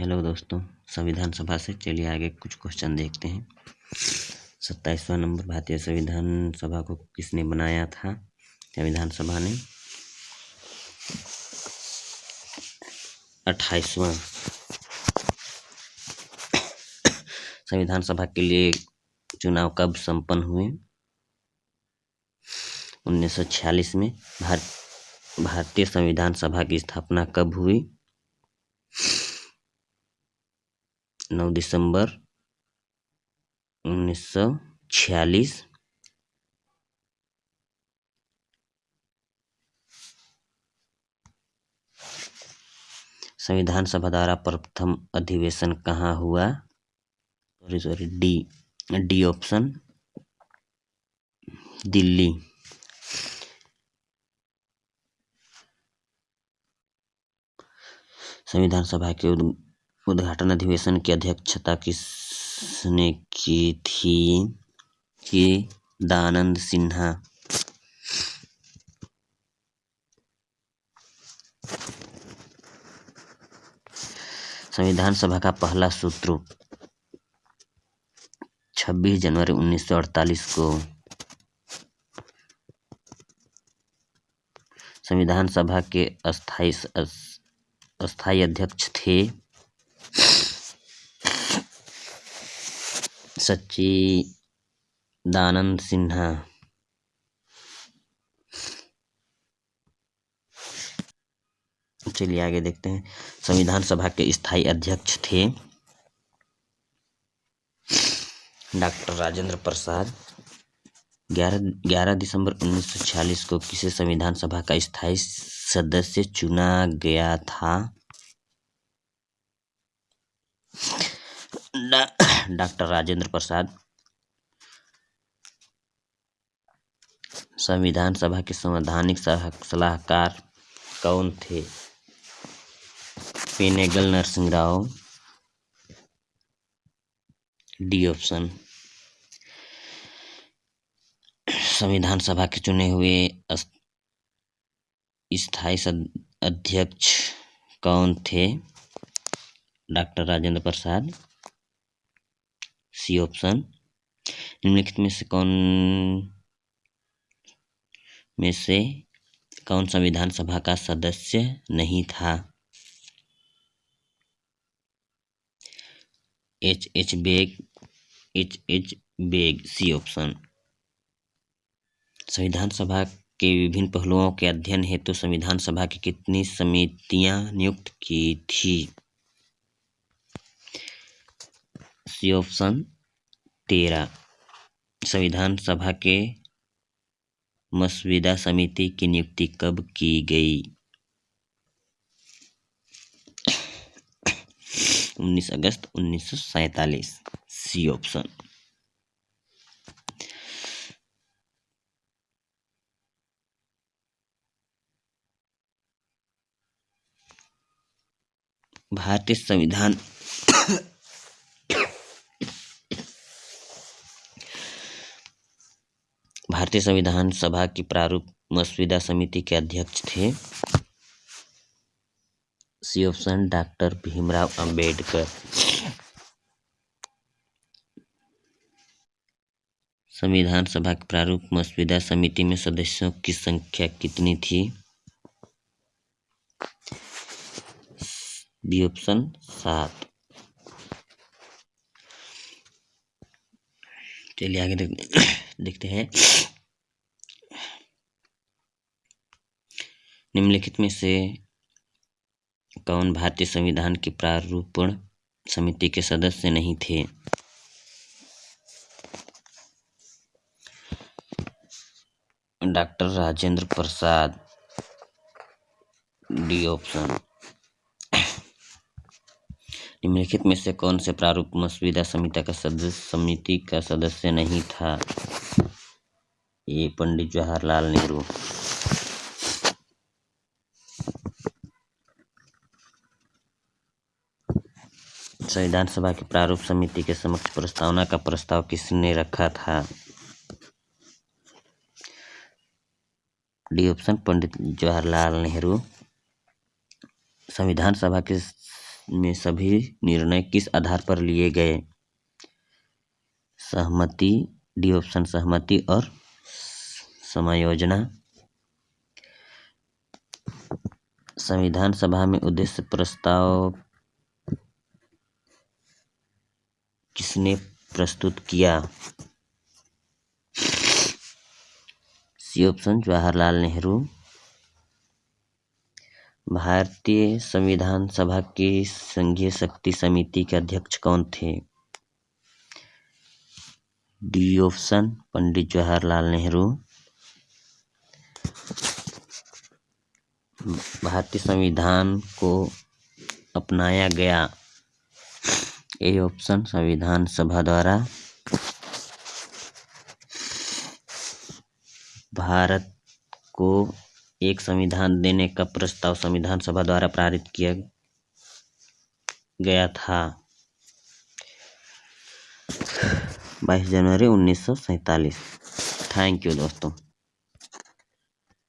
Hello दोस्तों संविधान सभा से चलिए आगे कुछ क्वेश्चन देखते हैं। सत्ताईसवां नंबर, भारतीय संविधान सभा को किसने बनाया था? संविधान सभा ने? अट्ठाईसवां। संविधान सभा के लिए चुनाव कब संपन्न हुए? 1946 में भारत भारतीय संविधान सभा की स्थापना कब हुई? 9 दिसंबर 1946 संविधान सभा द्वारा प्रथम अधिवेशन कहाँ हुआ? Sorry sorry D D option Delhi. संविधान सभा के उद्घाटन अधिवेशन की अध्यक्षता किसने की थी? कि दानंद सिन्हा। संविधान सभा का पहला सूत्र 26 जनवरी 1948 को। संविधान सभा के अस्थाई अस्थाई अध्यक्ष थे। सच्चिदानंद सिन्हा। चलिए आगे देखते हैं। संविधान सभा के स्थायी अध्यक्ष थे डॉक्टर राजेंद्र प्रसाद। ग्यारह ग्यारह दिसंबर 1946 को किसे संविधान सभा का स्थायी सदस्य चुना गया था? डॉक्टर राजेंद्र प्रसाद। संविधान सभा के संवैधानिक सलाहकार कौन थे? पेनेगल नरसिंह राव। D option. संविधान सभा के चुने हुए स्थायी अध्यक्ष कौन थे? Doctor Rajendra Prasad. C option निम्नलिखित में से कौन, में से कौन संविधान सभा का सदस्य नहीं था? H H Beg H H Beg C option संविधान सभा के विभिन्न पहलुओं के अध्ययन हेतु तो संविधान सभा की कितनी समितियाँ नियुक्त की थी? सी ऑप्शन तेरह। संविधान सभा के मसविदा समिति की नियुक्ति कब की गई? 19 अगस्त उन्नीस सौ सी ऑप्शन। भारतीय संविधान भारतीय संविधान सभा की प्रारूप मसविदा समिति के अध्यक्ष थे। C option doctor Bhimrao Ambedkar. संविधान सभा की प्रारूप मसविदा समिति में सदस्यों की संख्या कितनी थी? बी ऑप्शन सात। चलिए आगे देखते हैं। निम्नलिखित में से कौन भारतीय संविधान की प्रारूपण समिति के सदस्य नहीं थे? Doctor Rajendra Prasad. D option. निम्नलिखित में से कौन से प्रारूप मसविदा समिति का सदस्य, समिति का सदस्य नहीं था? ये पंडित जवाहरलाल नेहरू। संविधान सभा की प्रारूप समिति के समक्ष प्रस्तावना का प्रस्ताव किसने रखा था? D option, Pandit Jawaharlal Nehru. संविधान सभा के में सभी निर्णय किस आधार पर लिए गए? सहमति, डी ऑप्शन, सहमति और समायोजना। संविधान सभा में उद्देश्य प्रस्ताव किसने प्रस्तुत किया? C option, Jawaharlal Nehru. भारतीय संविधान सभा की संघीय शक्ति समिति के अध्यक्ष कौन थे? D option, Pandit Jawaharlal Nehru. भारतीय संविधान को अपनाया गया। ए ऑप्शन संविधान सभा द्वारा। भारत को एक संविधान देने का प्रस्ताव संविधान सभा द्वारा पारित किया गया था। बाईस जनवरी उन्नीस थैंक यू दोस्तों।